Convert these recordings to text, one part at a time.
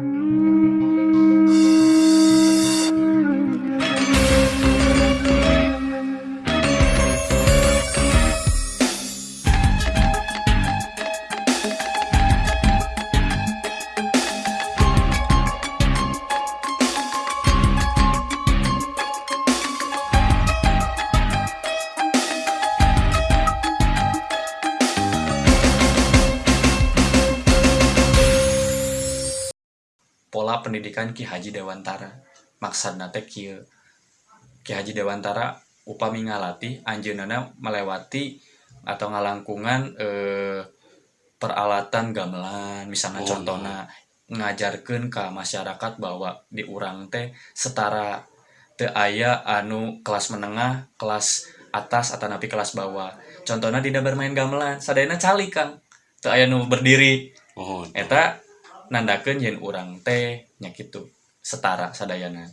pola pendidikan Ki Haji Dewantara. Maksudna teh kieu. Ki Haji Dewantara upami ngalati anjeunna melewati atau ngalangkungan eh, peralatan gamelan. Misalnya Oh, contohna ngajarkeun ka masyarakat bahwa di urang teh setara teu aya anu kelas menengah kelas atas atau napi kelas bawah. Contohnya tidak bermain gamelan sadayana cali kang. Teu aya nu berdiri. Oh, eta nandakeun yen urang teh nya kitu setara sadayana.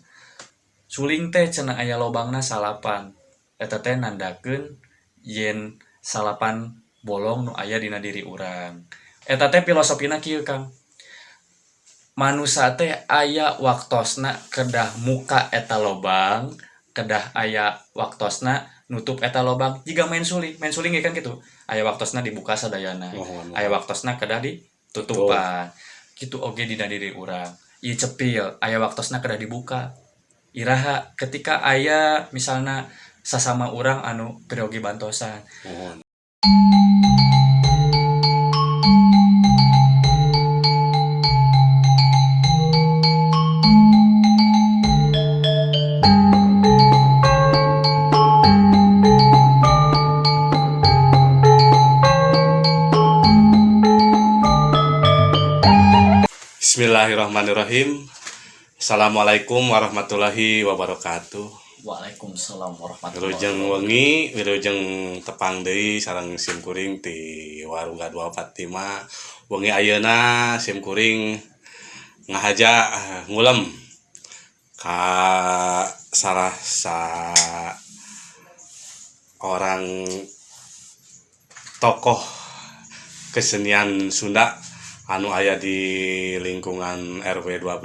Suling teh cenah aya lobangna salapan. Eta teh nandakeun yen salapan bolong nu aya dina diri urang. Eta teh filosofina kieu Kang. Manusia teh aya waktosna kedah muka eta lobang kedah aya waktosna nutup eta lobang. Jika main suling main suling ge kan gitu aya waktosna dibuka sadayana. Mohon. aya waktosna kedah ditutupan gitu oge dina diri urang. Ieu cepil aya waktosna kedah dibuka. Iraha ketika aya misalnya sasama urang anu periyogi bantosan. Mohon. Bismillahirrahmanirrahim. Assalamualaikum warahmatullahi wabarakatuh. Waalaikumsalam warahmatullahi Wilujeng wengi, wilujeng tepang deui sareng sim kuring ti warung Gadua Fatima. Wengi ayeuna sim kuring ngahaja eh, ngulem ka salah sa orang tokoh kesenian Sunda anu aya di lingkungan RW 12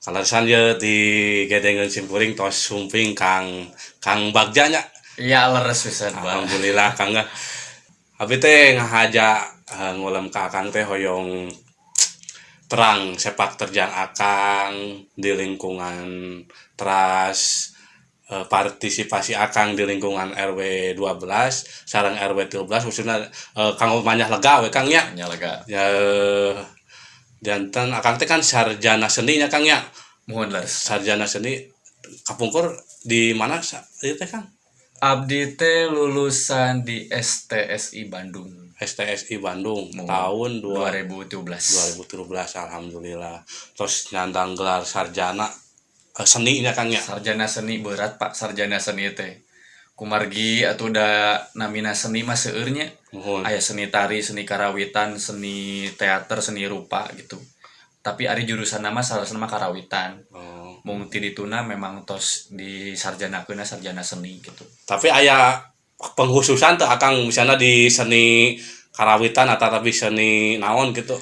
Kalasan ye di gedengan simpuring tos sumping Kang Kang Bagja nya. iya leres pisan Alhamdulillah Kang. Abi teh ngahaja eh, ngulem ka Akang teh hoyong terang sepak terjang Akang di lingkungan teras partisipasi Akang di lingkungan RW 12 sareng RW 13 khususnya eh, Kang Manyah lega we Kang nya. nya lega Ya jantan Akang teh kan sarjana seni nya Kang ya. mohon leres sarjana seni kapungkur di mana sa- ieu teh Kang? abdi teh lulusan di STSI Bandung STSI Bandung Mau. tahun 2017 2017 alhamdulillah. Terus nyandang gelar sarjana eh, seni nya Kang ya. sarjana seni berat pak. Sarjana seni teh. Kumargi atau udah namina seni mah seueurnya Mohon. aya seni tari seni karawitan seni teater seni rupa gitu. Tapi ari jurusan nama salah nama karawitan. Oh. mung ti dituna memang tos di sarjana sarjana seni gitu. Tapi aya penghususan tuh Akang misalnya di seni karawitan atau tapi seni naon gitu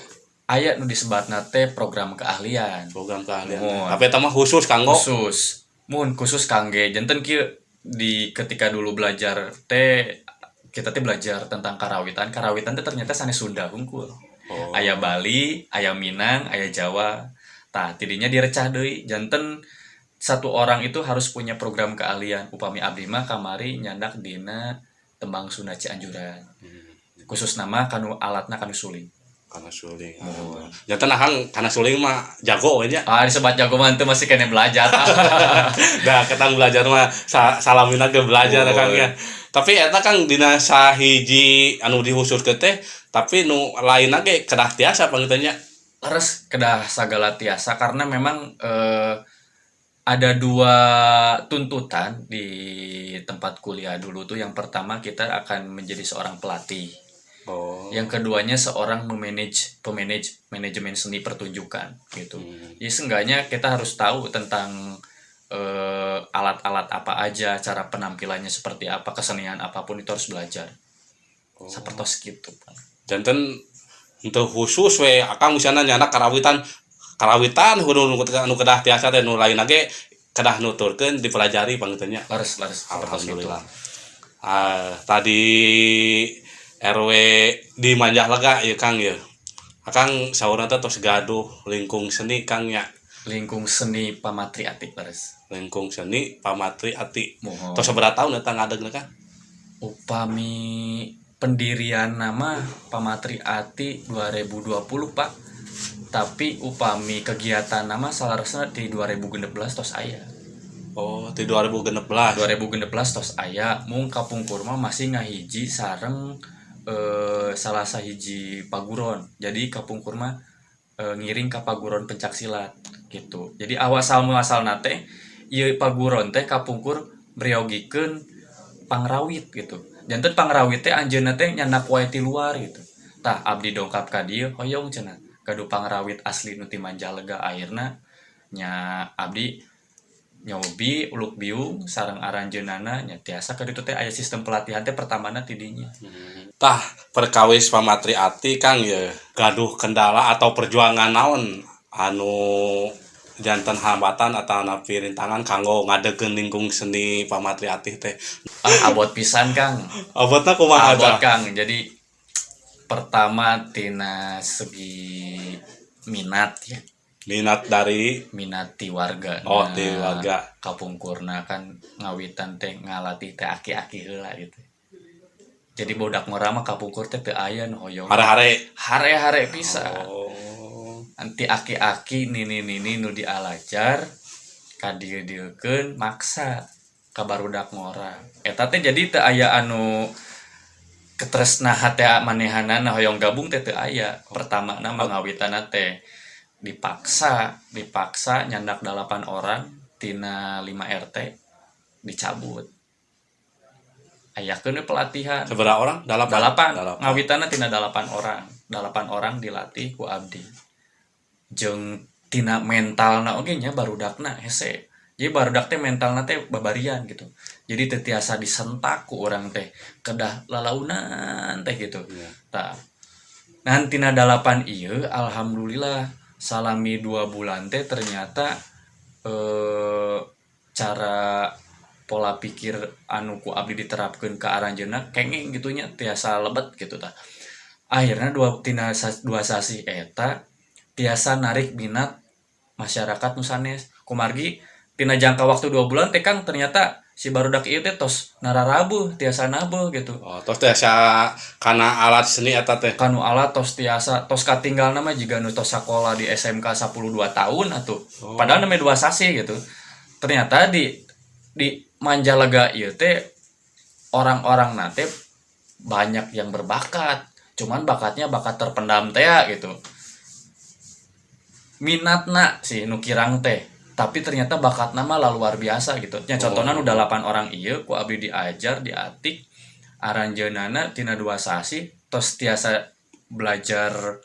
aya nu disebatna teh program keahlian. Program keahlian. Tapi eta mah khusus kanggo khusus. Mun khusus kangge janten kieu di ketika dulu belajar teh kita teh belajar tentang karawitan. Karawitan teh ternyata sanes Sunda hungkul. Oh. aya Bali aya Minang aya Jawa. Tah tidinya direcah deui. Janten satu orang itu harus punya program keahlian. Upami abdi mah kamari nyandak dina tembang Sunda Cianjuran. Hmm. khusus nama kanu alatna kanu suling karena suling. Mohon. Jantan Akang karena suling mah jago we nya. ah disebat jago mantu masih kena belajar Dah ketang belajar mah sa salamina ke belajar Oh. Kang ya. Tapi eta Kang dina sahiji anu dihusus ke teh tapi nu lain ge kedah tiasa pangitanya. leres kedah sagala tiasa karena memang eh, ada dua tuntutan di tempat kuliah dulu tuh yang pertama kita akan menjadi seorang pelatih Oh. yang keduanya seorang memanage pemanage manajemen seni pertunjukan gitu Hmm. jadi seenggaknya kita harus tahu tentang eh, alat-alat apa aja cara penampilannya seperti apa kesenian apa pun itu harus belajar Oh. seperti gitu Pak. Janten untuk khusus we akang misalnya nyana karawitan karawitan nu nu kedah tiasa teh nu lain lagi kedah nuturkeun dipelajari pangeuteunnya lares lares alhamdulillah ah tadi RW di Manjah Lega ya Kang ya Akang saurna teh tos gaduh lingkung seni Kang ya. Lingkung seni pamatri atik lares lingkung seni pamatri ati mohon. Tos seberapa tahun datang ngadeg kan upami pendirian nama Pamatri Ati 2020 Pak. Tapi upami kegiatan nama salah di 2016 tos aya. Oh di 2016 2016 tos aya. Mung kapung kurma masih ngahiji sareng eh, salah sahiji paguron. Jadi kapung kurma eh, ngiring ke paguron pencak silat gitu. Jadi awasal muasal nate ieu paguron teh kapungkur briogikeun pangrawit gitu. Jantan pangrawit teh anjeunna teh nyandak wae luar gitu. Tah abdi dongkap ka dieu hoyong cenah kadu pangrawit asli nu ti Manjalega akhirna nya abdi nyobi uluk biung sareng aranjeunana nya tiasa ka ditu teh aya sistem pelatihan teh pertamana ti dinya tah perkawis pamatri ati Kang ya gaduh kendala atau perjuangan naon? Anu jantan hambatan atau napi rintangan kanggo ngadegeun lingkung seni pamatri ati teh. Ah abot pisan Kang. Abotna kumaha abot Kang. Jadi pertama tina segi minat ya minat dari? Minat ti warga. Oh di warga. Kapungkurna kan ngawitan teh ngalatih teh aki-aki heula gitu. Jadi bodak ngora mah kapungkur teh teu aya nu hoyong hare-hare. Hare-hare pisan oh. Nanti aki-aki nini nini nu dialajar kadieu-dieukeun maksa ka barudak ngora eta teh jadi teu aya anu ketresnahan teh manehanana hoyong gabung teh teu aya. Pertama nama ngawitanna teh dipaksa dipaksa nyandak delapan orang tina 5 RT dicabut. Ayakeun we pelatihan. Seberapa orang? Delapan dalapan. Dalapan. ngawitana tina dalapan orang. Dalapan orang dilatih ku abdi. Jeung tina mentalna oge nya barudakna hese. Jadi barudak teh mentalna teh babarian gitu. Jadi teu tiasa disentak ku orang teh. Kedah lalaunan teh gitu. Iya. tah. Nantina dalapan ieu alhamdulillah salami dua bulan teh ternyata eh cara pola pikir anu ku abdi diterapkeun ke aranjeunna kenging gitunya tiasa lebet gitu tah. Akhirnya dua tina dua sasi eta tiasa narik minat masyarakat nusanes kumargi tina jangka waktu dua bulan teh kang ternyata si barudak ieu teh tos nararabuh tiasa nabuh gitu. Oh terus teh sa kana alat seni eta teh? Kanu ala tos tiasa tos katinggal nama jika nu tos sekolah di SMK 12 tahun atuh. Oh. padahal namanya dua sasi gitu. Ternyata di di Manjalega ieu teh orang-orang nate banyak yang berbakat. Cuman bakatnya bakat terpendam teh ya, gitu. Minatna si nu kirang teh tapi ternyata bakat nama lah luar biasa gitu. Nya contohnya Oh. nu delapan orang iya ku abdi diajar diatik aranjeunana tina dua sasi tos tiasa belajar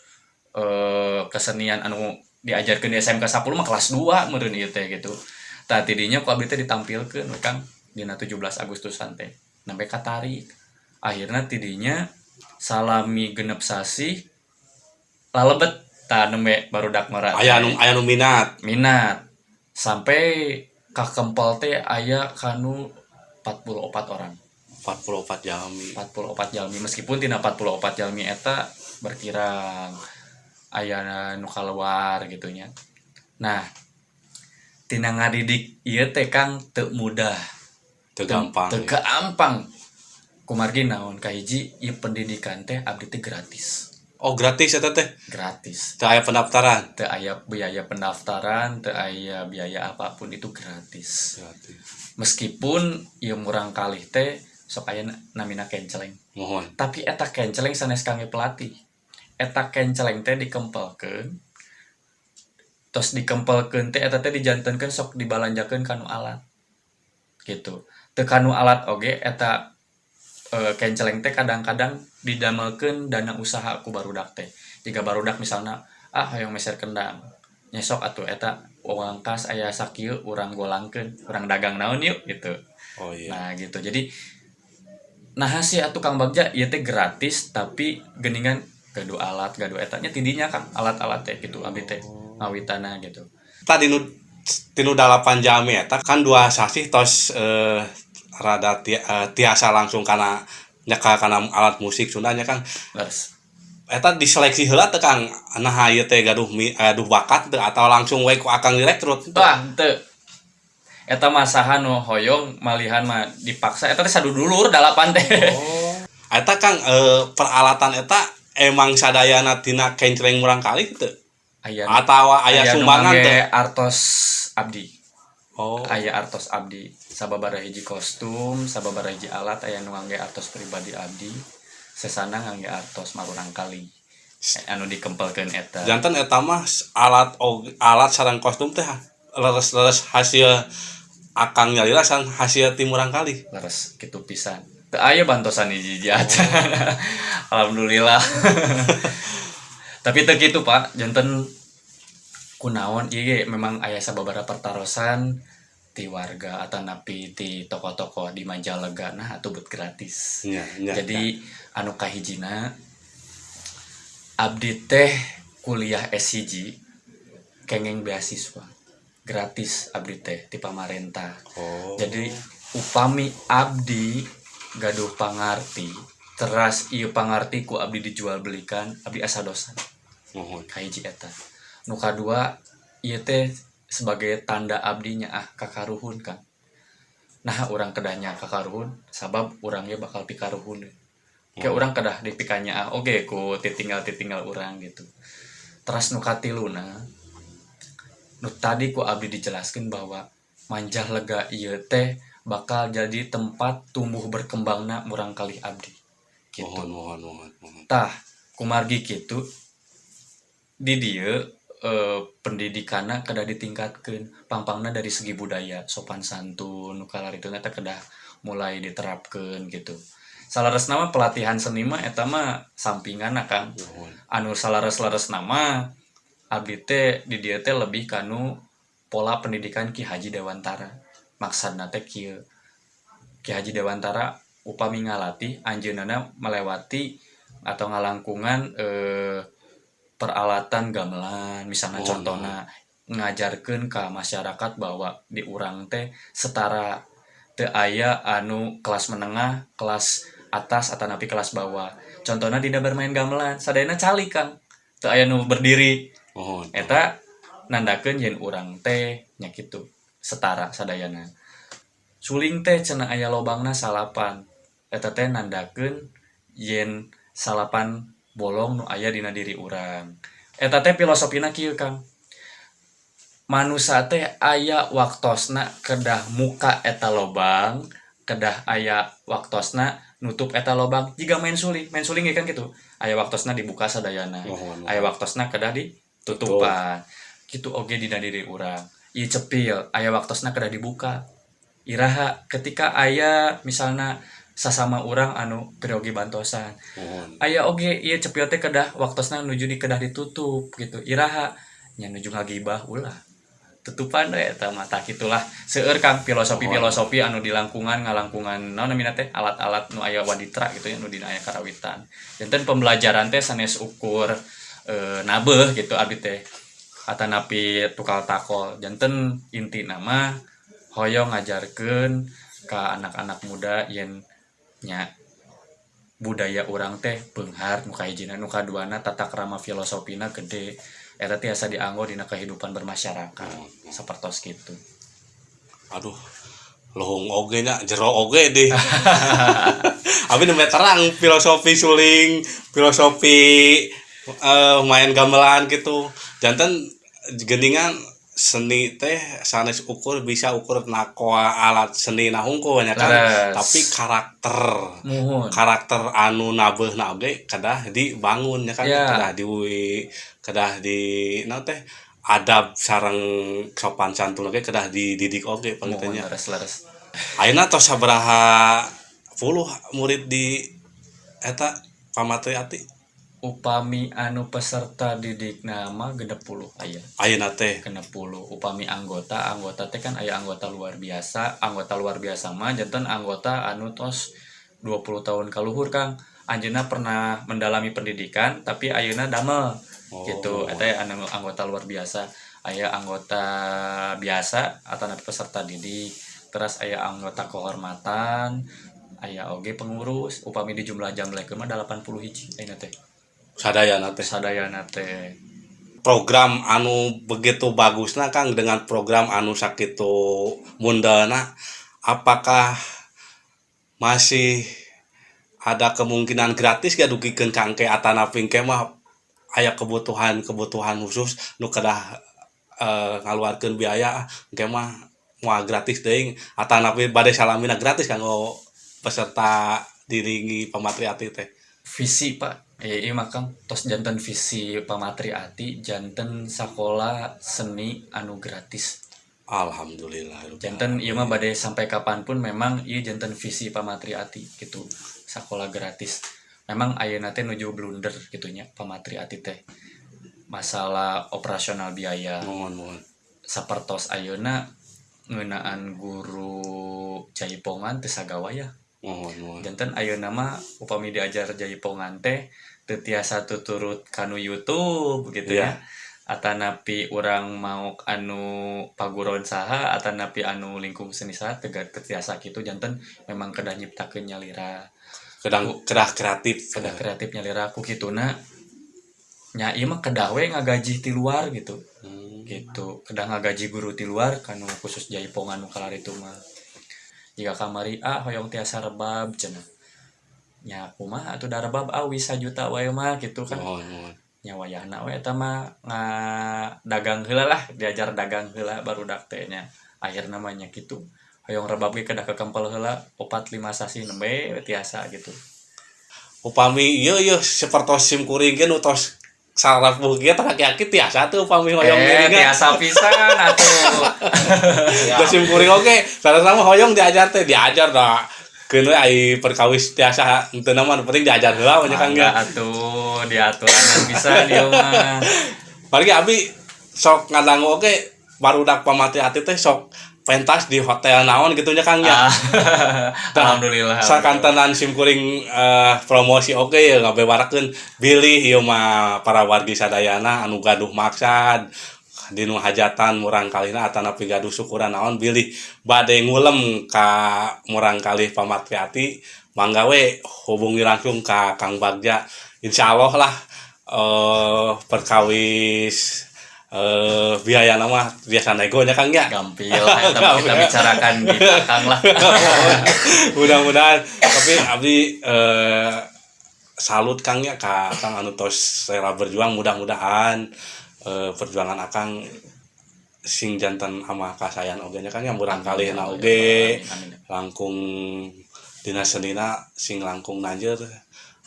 eh, kesenian anu diajarkeun di SMK 10 mah kelas 2 meureun ieu teh gitu. Tah tidinya ku abdi teh ditampilkeun Kang dina 17 Agustusan teh sampai katarik akhirnya tidinya salami genep sasi lalebet. Tah nembe barudak mara aya nu aya nu minat. Minat sampai ka kempel teh aya kanu 44 orang. 44 jami 44 jalmi. Meskipun tina 44 jalmi eta berkirang aya nu kaluar gitunya. Nah tina ngadidik ieu teh Kang teu mudah. Teu gampang teu gampang. Kumargi naon kahiji ieu pendidikan teh abdi teh gratis oh gratis eta teh gratis. Teu aya pendaftaran? Teu aya biaya pendaftaran teu aya biaya apa pun itu gratis. Gratis. Meskipun ieu murang kalih teh sok namina kenceleng. Mohon. Tapi eta kenceleng sanes kangge pelatih. Eta kenceleng teh dikempelkeun terus dikempelkeun teh eta teh dijantenkeun sok dibalanjakeun kanu alat. Gitu. Teu kanu alat oge eta e, kenceleng teh kadang-kadang didamelkeun dana usaha ku barudak teh. Jika barudak misalnya ah hoyong meser kendang. Nyesok atuh eta uang kas aya sakieu urang golangkeun urang dagang naon yuk? Gitu. Oh iya. Nah gitu. Jadi nah sih atuh Kang Bagja ieu teh gratis tapi geningan gaduh alat gaduh etanya tidinya kan alat-alat teh gitu abdi teh ngawitana gitu. Tadi nu tinu dalapan jam eta kan dua sasih tos eh, rada ti- eh, tiasa langsung karena nyaka karena alat musik Sundanya kan leres eta diseleksi heula teh Kang nah ieu teh gaduh mi- gaduh bakat teu atau langsung we ku akang direkrut Wah, teu. Eta masahan nu hoyong malihan mah dipaksa eta teh sadudulur dalapan teh. Oh. Eta Kang eh, peralatan eta emang sadayana tina kencreng murang kali gitu Aya atau aya aya nu sumbangan teh artos abdi. Oh Aya artos abdi. Sababaraha hiji kostum, sababaraha hiji alat aya nu ngangge artos pribadi abdi. Sesana ngangge artos marurang kali. Eh, Anu dikempelkeun eta. jantan eta mah alat og- alat sarang kostum teh leres-leres hasil akang nyalira sareng hasil timurang kali Leres kitu pisan. Teu aya bantosan hiji hiji acan. Alhamdulillah. Tapi teu kitu Pak, janten kunaon. Ieu ge memang aya sababaraha pertarosan ti warga atau napi ti toko-toko di Majalega nah atuh bet gratis. nya nya Jadi anu kahijina abdi teh kuliah S1 kengeng beasiswa gratis abdi teh ti pamarentah. oh. Jadi upami abdi gaduh pangarti teras ieu pangarti ku abdi dijual belikan abdi asa dosa. Mohon. Kahiji eta nu kadua ieu teh sebagai tanda abdinya ah kakaruhun kan nah orang kedahnya kakaruhun sabab urangnya bakal pikaruhun kayak Hmm. orang kedah dipikanya ah oke ku titinggal titinggal orang gitu. Teras nu katiluna nu tadi ku abdi dijelaskan bahwa manjah lega ieu teh bakal jadi tempat tumbuh berkembangna murang kali abdi gitu. Mohon mohon mohon mohon. Tah kumargi gitu di dia eh, pendidikannya kedah ditingkatkan pangpangna dari segi budaya sopan santun nukalar itu ternyata kedah mulai diterapkan gitu. Salares nama pelatihan seni mah eta mah sampingan kan mohon anu salares lares nama abdi teh di dia teh lebih kanu pola pendidikan Ki Haji Dewantara. Maksudna teh kieu. Ki Haji Dewantara upami ngalati anjeunna melewati atau ngalangkungan eh, peralatan gamelan. Misalnya Oh, contohnya ngajarkeun ka masyarakat bahwa di urang teh setara teu aya anu kelas menengah kelas atas atau napi kelas bawah. Contohnya tidak bermain gamelan sadayana cali kang. Teu aya nu berdiri. Mohon eta nandakeun yen urang teh nya kitu setara sadayana. Suling teh cenah aya lobangna salapan. Eta teh nandakeun yen salapan bolong aya dina diri urang. Eta teh filosofina kieu Kang. Manusia teh aya waktosna kedah muka eta lobang kedah aya waktosna nutup eta lobang. Jika main suling main suling kan gitu aya waktosna dibuka sadayana mohon aya waktosna kedah ditutupan. Gitu oge dina diri urang. Ieu cepil aya waktosna kedah dibuka. Iraha ketika aya misalna sasama urang anu periogi bantosan. Mohon. Aya oge ieu cepil teh kedah waktosna nuju di kedah ditutup gitu. Iraha nya nuju ngagibah ulah. Tutupan mah tah kitulah seueur kang filosofi-filosofi anu di langkungan ngalangkungan naon namina teh? Alat-alat nu aya waditra gitu ya nu dina aya karawitan. Janten pembelajaran teh sanes ukur eh, nabeh gitu abdi teh. Atanapi tukal takol. Janten inti nama hoyong ngajarkeun ka anak-anak muda yen nya budaya orang teh beunghar nu kahijina nu kaduana tata krama filosofina gede. Eta tiasa dianggo dina kehidupan bermasyarakat sapertos kitu. Aduh lohong oge nya jero oge deh. Abi nembe terang filosofi suling filosofi eh, main gamelan gitu. Jantan geningan seni teh sanes ukur bisa ukur nakoa alat seni nahungku nya kan. Leres. tapi karakter. Muhun. Karakter anu nabeh na oge kedah dibangun ya kan? Ya. kedah di kedah di nah teh adab sarang sopan santun oge kedah dididik pangitanya leres leres ayeuna tos sabaraha puluh murid di eta pamatri ati upami anu peserta didik nama genep puluh aya. Ayeuna teh. Genep puluh. Upami anggota anggota teh kan aya anggota luar biasa. Anggota luar biasa mah janten anggota anu tos 20 tahun kaluhur kang. Anjeunna pernah mendalami pendidikan tapi ayeuna damel. Oh. gitu. Eta anu anggota luar biasa. Aya anggota biasa atau nanti peserta didik. Terus aya anggota kehormatan. Aya oge pengurus. Upami di jumlah jam lek mah 80 hiji ayeuna teh sadayana teh sadayana teh program anu begitu bagusna Kang dengan program anu sakitu mundana apakah masih ada kemungkinan gratis gak dugikeun Kang ke atana pingke mah aya kebutuhan-kebutuhan khusus nu kedah eh, ngaluarkeun biaya engke mah moal gratis deui. Atana bade salamina gratis kanggo peserta diringi pamatriati teh. Visi pak iya mah Kang tos janten visi pamatri ati janten sekolah seni anu gratis. Alhamdulillah janten iya mah badai sampai kapan pun memang iya janten visi pamatri ati gitu. Sekolah gratis. Memang ayeuna teh nuju blunder gitunya pamatri ati teh. Masalah operasional biaya. Mohon mohon. Sapertos ayeuna ngeunaan guru jaipongan teu sagawaya mohon mohon. Janten ayeuna mah upami diajar jaipongan teh teu tiasa tuturut kanu YouTube gitu Iya. ya. Atanapi orang mau anu paguron saha atanapi anu lingkung seni saha teu teu tiasa kitu janten memang kedah nyiptakeun nyalira. Kedang kedah kreatif. kedah kreatif nyalira ku kituna nya ieu mah kedah we ngagaji ti luar gitu. Hmm. gitu. Kedah ngagaji guru ti luar kanu khusus jaipongan nu kalar itu mah. Jika kamari ah hoyong tiasa rebab cenah nya kumaha atuh da rebab ah wisa juta wae mah gitu kan. Mohon mohon nya wayahna we eta mah dagang heula lah diajar dagang heula baru dak teh nya. Akhirna mah nya kitu hoyong rebab ge kekempel heula opat lima sasi nembe tiasa gitu. Upami ieu ieu sapertos sim kuring ge nu tos saraf bugia tah kaki tiasa tuh upami hoyong eh tiasa pisan atuh. Ya da sim kuring oge sarana mah hoyong diajar teh diajar da keun we ai perkawis tiasa mah nu penting diajar heula nya Kang Mangga ya atuh diaturanan bisa dia mah. Bagi abi sok ngadangu oge barudak pamati ati teh sok pentas di hotel naon gitu nya Kang ya. Ah, alhamdulillah Sakantenan sim kuring eh, promosi oke ya ngabewarakeun bilih ieu mah para wargi sadayana anu gaduh maksad dinu hajatan murang kalina atanapi gaduh syukuran naon bilih bade ngulem ka murang kalih pamatriati mangga we hubungi langsung ka Kang Bagja. Insyaallah lah eh perkawis eh biaya nama biasa nego nya Kang ya? Gampil tapi kita bicarakan di belakang lah. Mudah-mudahan. Tapi abdi eh, salut Kang ya ka Kang anu tos rela berjuang mudah-mudahan eh, perjuangan Akang sing jantan ama kasayan oge nya Kang ya murang kali na oge. langkung dina senina sing langkung nanjeur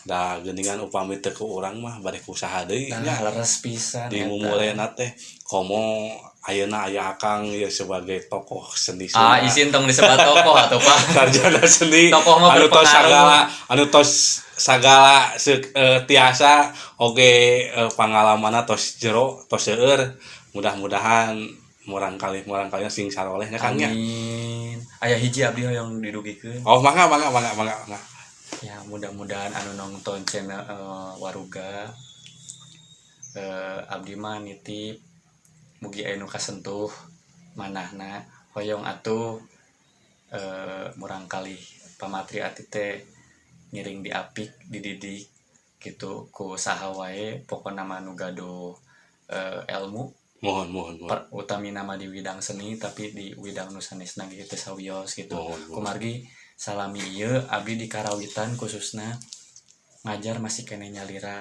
da geuningan upami teu ku urang mah bade usaha deui nya. leres pisan di eta. mumulena teh komo ayeuna aya Akang ya sebagai tokoh seni ah Sunda. isin tong disebut tokoh atau pak. Sarjana seni. Tokoh mah anu tos sagala anu tos sagala se- eh, tiasa oge eh, pangalamana tos jero tos seueur. Mudah-mudahan murang kali murang kali sing sarolehnya Kang nya amin. Aya hiji abdi yang didugikeun oh mangga mangga mangga mangga mangga. Ya mudah-mudahan anu nonton channel eh, waruga. Eh, abdi mah nitip mugi aya nu kasentuh manahna hoyong atuh eh, murang kali pamatri ati teh ngiring di apik dididik gitu ku saha wae pokona mah nu gaduh eh, ilmu. Mohon mohon mohon. Per, utami nama di bidang seni tapi di bidang nusanisna gitu sawios gitu. Mohon, mohon. kumargi salami ieu abdi di karawitan khususnya ngajar masih kene nyalira.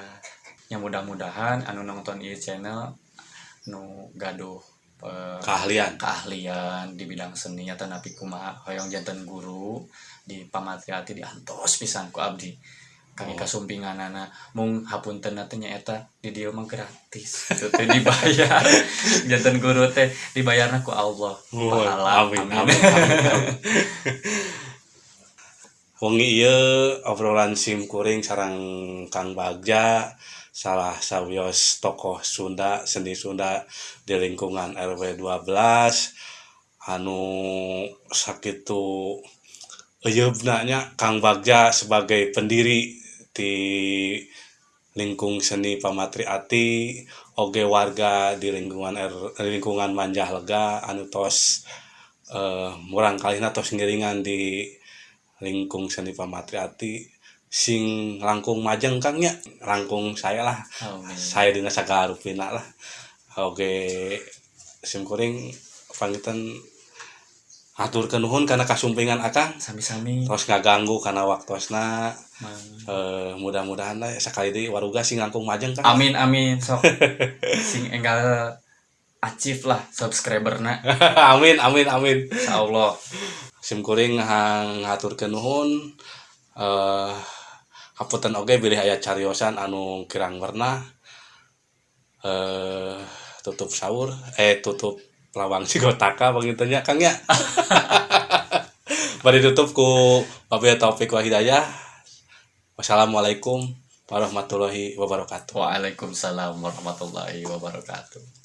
Yang mudah-mudahan anu nonton ieu channel nu gaduh eh, keahlian. keahlian di bidang seni atau napi kumaha hoyong janten guru di pamatriati diantos pisan ku abdi. Kami Oh. kasumpinganana mung hapunten teh nyaeta di dieu mah gratis. Itu teh dibayar. Janten guru teh dibayarna ku Allah. Mohon. pahala. amin amin. amin amin. Wengi ieu obrolan sim kuring sarang Kang Bagja salah sawios tokoh Sunda seni Sunda di lingkungan RW 12 anu sakitu eyeubna nya Kang Bagja sebagai pendiri di lingkung seni Pamatri Ati. Oge warga di lingkungan er, lingkungan Manjah Lega anu tos eh, murang kalihna tos ngiringan di lingkung seni Pamatri Ati sing langkung majeng kang nya langkung saya lah. Amin. saya dina sagala rupina lah. Oge sim kuring pangitan aturkeun nuhun karena kasumpingan akang. Sami-sami. terus ngaganggu karena waktosna Mang. eh, mudah-mudahan lah sekali di waruga sing langkung majeng kan Amin amin. Sok. Sing enggal achieve lah subscriberna amin amin amin. Insyaallah sim kuring hang ngaturkeun nuhun eh hapunten oge bilih aya cariosan anu kirang warna eh tutup sahur eh tutup lawang cigotaka bangitanya Kang ya. Bari tutup ku wabillahi taufik wa wassalamualaikum warahmatullahi wabarakatuh. Waalaikumsalam warahmatullahi wabarakatuh